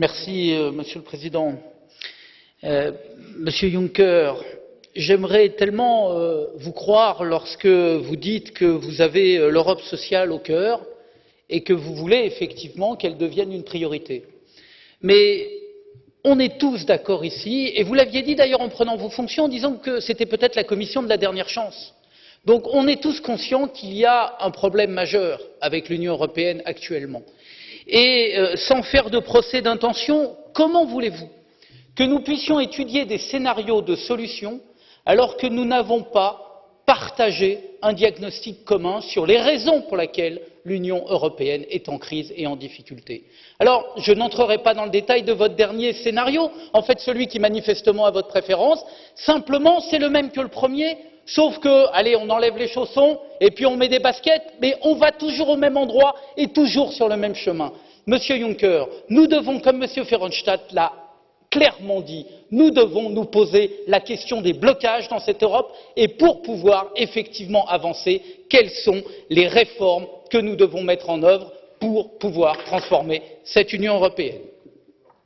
Euh, Monsieur le Président. Euh, Monsieur Juncker, j'aimerais tellement euh, vous croire lorsque vous dites que vous avez l'Europe sociale au cœur et que vous voulez effectivement qu'elle devienne une priorité. Mais on est tous d'accord ici, et vous l'aviez dit d'ailleurs en prenant vos fonctions, en disant que c'était peut-être la commission de la dernière chance. Donc on est tous conscients qu'il y a un problème majeur avec l'Union européenne actuellement. Et euh, sans faire de procès d'intention, comment voulez-vous que nous puissions étudier des scénarios de solutions alors que nous n'avons pas partagé un diagnostic commun sur les raisons pour lesquelles l'Union européenne est en crise et en difficulté? Alors, je n'entrerai pas dans le détail de votre dernier scénario, en fait celui qui manifestement a votre préférence, simplement c'est le même que le premier, sauf que, allez, on enlève les chaussons et puis on met des baskets, mais on va toujours au même endroit et toujours sur le même chemin. Monsieur Juncker, nous devons, comme Monsieur Verhofstadt l'a clairement dit, nous devons nous poser la question des blocages dans cette Europe et pour pouvoir effectivement avancer, quelles sont les réformes que nous devons mettre en œuvre pour pouvoir transformer cette Union européenne